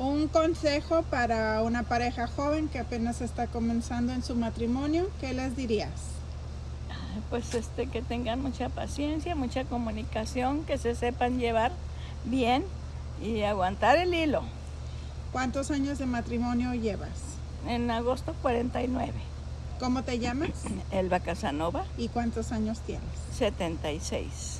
Un consejo para una pareja joven que apenas está comenzando en su matrimonio, ¿qué les dirías? Pues este, que tengan mucha paciencia, mucha comunicación, que se sepan llevar bien y aguantar el hilo. ¿Cuántos años de matrimonio llevas? En agosto 49. ¿Cómo te llamas? Elba Casanova, ¿Y cuántos años tienes? 76.